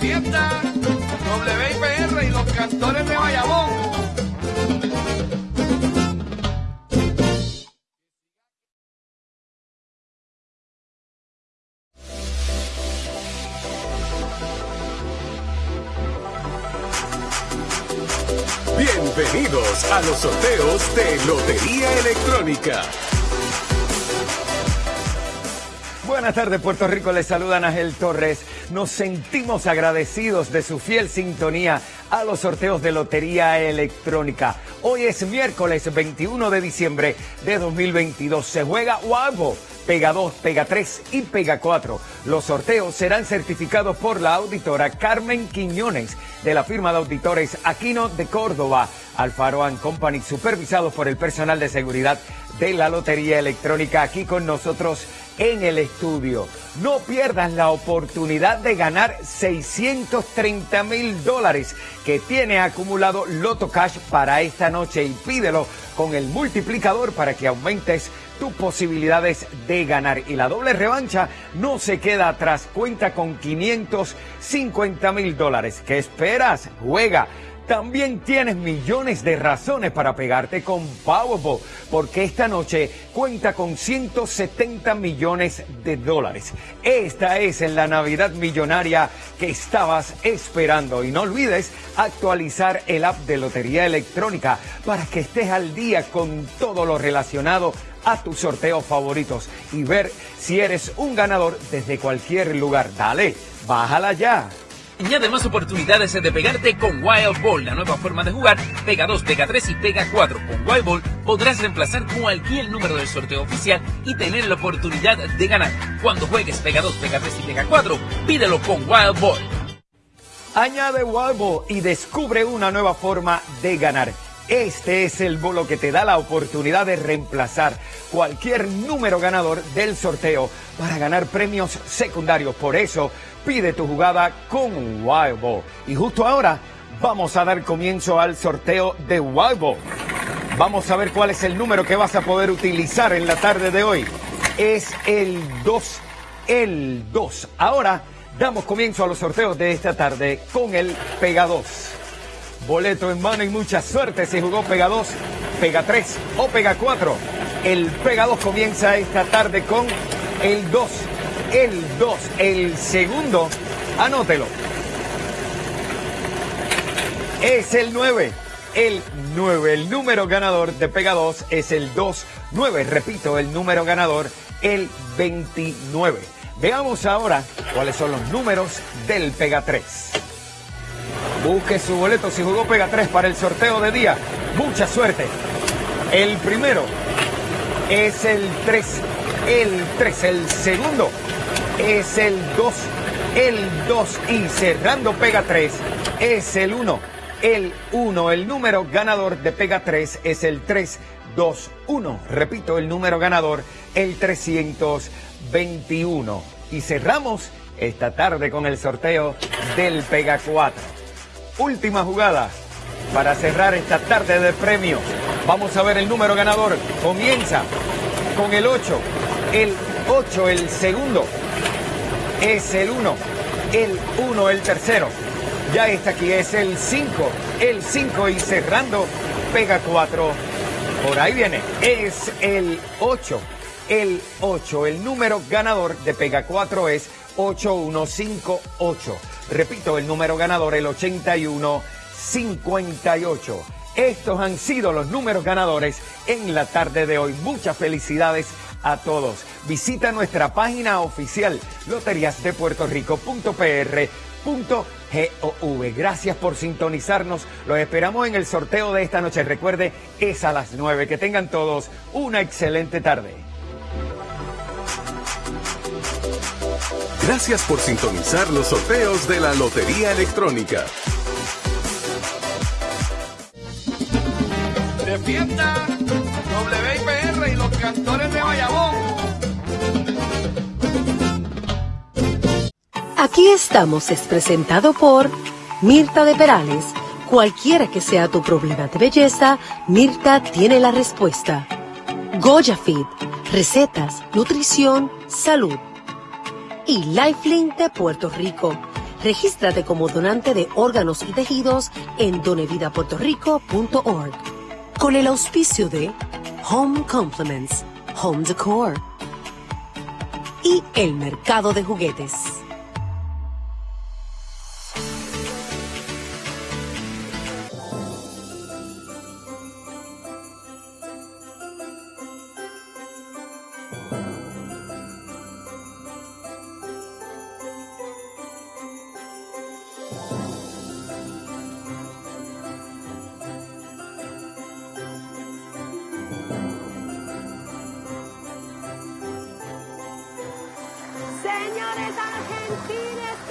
fiesta, WIPR y los cantores de Bayamón. Bienvenidos a los sorteos de Lotería Electrónica. Buenas tardes, Puerto Rico. Les saluda Ángel Torres. Nos sentimos agradecidos de su fiel sintonía a los sorteos de Lotería Electrónica. Hoy es miércoles 21 de diciembre de 2022. Se juega Wabo. Pega 2, Pega 3 y Pega 4. Los sorteos serán certificados por la auditora Carmen Quiñones de la firma de auditores Aquino de Córdoba, Alfaro Company, supervisados por el personal de seguridad de la Lotería Electrónica aquí con nosotros en el estudio. No pierdas la oportunidad de ganar 630 mil dólares que tiene acumulado Loto Cash para esta noche y pídelo con el multiplicador para que aumentes tus posibilidades de ganar. Y la doble revancha no se queda atrás, cuenta con 550 mil dólares. ¿Qué esperas? Juega también tienes millones de razones para pegarte con Powerball, porque esta noche cuenta con 170 millones de dólares. Esta es la Navidad millonaria que estabas esperando. Y no olvides actualizar el app de Lotería Electrónica para que estés al día con todo lo relacionado a tus sorteos favoritos y ver si eres un ganador desde cualquier lugar. Dale, bájala ya. Añade más oportunidades de pegarte con Wild Ball, la nueva forma de jugar. Pega 2, Pega 3 y Pega 4. Con Wild Ball podrás reemplazar cualquier número del sorteo oficial y tener la oportunidad de ganar. Cuando juegues Pega 2, Pega 3 y Pega 4, pídelo con Wild Ball. Añade Wild Ball y descubre una nueva forma de ganar. Este es el bolo que te da la oportunidad de reemplazar cualquier número ganador del sorteo para ganar premios secundarios. Por eso, pide tu jugada con Wild Ball. Y justo ahora vamos a dar comienzo al sorteo de Wild Ball. Vamos a ver cuál es el número que vas a poder utilizar en la tarde de hoy. Es el 2, el 2. Ahora damos comienzo a los sorteos de esta tarde con el Pega 2. Boleto en mano y mucha suerte si jugó Pega 2, Pega 3 o Pega 4. El Pega 2 comienza esta tarde con el 2, el 2, el segundo, anótelo. Es el 9, el 9, el número ganador de Pega 2 es el 2, 9, repito, el número ganador, el 29. Veamos ahora cuáles son los números del Pega 3. Busque su boleto si jugó Pega 3 para el sorteo de día. Mucha suerte. El primero es el 3. El 3. El segundo es el 2. El 2. Y cerrando Pega 3 es el 1. El 1. El número ganador de Pega 3 es el 3. 2, 1. Repito, el número ganador, el 321. Y cerramos esta tarde con el sorteo del Pega 4 última jugada para cerrar esta tarde de premio. Vamos a ver el número ganador. Comienza con el 8. El 8, el segundo. Es el 1. El 1, el tercero. Ya está aquí, es el 5. El 5 y cerrando, pega 4. Por ahí viene. Es el 8. El 8. El número ganador de pega 4 es 8158. Repito, el número ganador, el 8158. Estos han sido los números ganadores en la tarde de hoy. Muchas felicidades a todos. Visita nuestra página oficial loteriasdepuertorico.pr.gov. Gracias por sintonizarnos. Los esperamos en el sorteo de esta noche. Recuerde, es a las 9. Que tengan todos una excelente tarde. Gracias por sintonizar los sorteos de la Lotería Electrónica. De fiesta, WIPR y los cantores de Bayamón. Aquí estamos es presentado por Mirta de Perales. Cualquiera que sea tu problema de belleza, Mirta tiene la respuesta. Goya Fit, recetas, nutrición, salud y Lifelink de Puerto Rico. Regístrate como donante de órganos y tejidos en donevidapuertorico.org. Con el auspicio de Home Compliments, Home Decor y el mercado de juguetes. Señores, Argentina